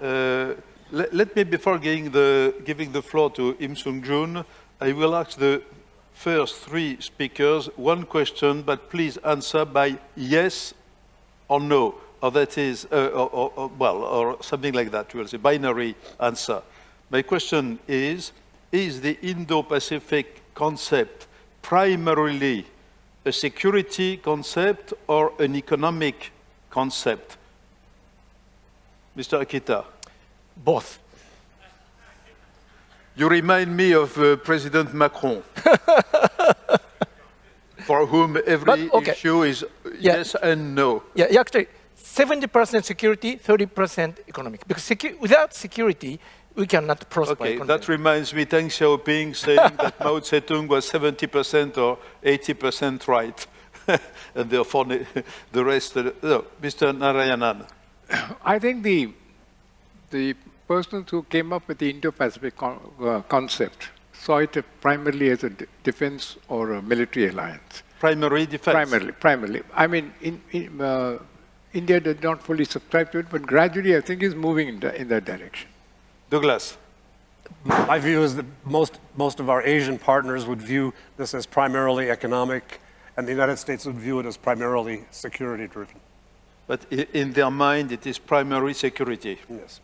Uh, let, let, me, before giving the, giving the floor to Im Sung Jun, I will ask the first three speakers one question, but please answer by yes or no, or that is, uh, or, or, well, or something like that, we will say, binary answer. My question is, is the Indo-Pacific concept primarily a security concept or an economic concept? Mr. Akita. Both. You remind me of uh, President Macron, for whom every okay. issue is yeah. yes and no. Yeah, actually, 70% security, 30% economic. Because secu without security, we cannot prosper. Okay, that reminds me, Deng Xiaoping saying that Mao Zedong was 70% or 80% right. and therefore the rest, uh, no, Mr. Narayanan. I think the, the persons who came up with the Indo-Pacific con uh, concept saw it primarily as a defense or a military alliance. Primary defense? Primarily, primarily. I mean, in, in, uh, India did not fully subscribe to it, but gradually I think is moving in, the, in that direction. Douglas. My view is that most, most of our Asian partners would view this as primarily economic, and the United States would view it as primarily security driven. But in their mind, it is primary security. Yes.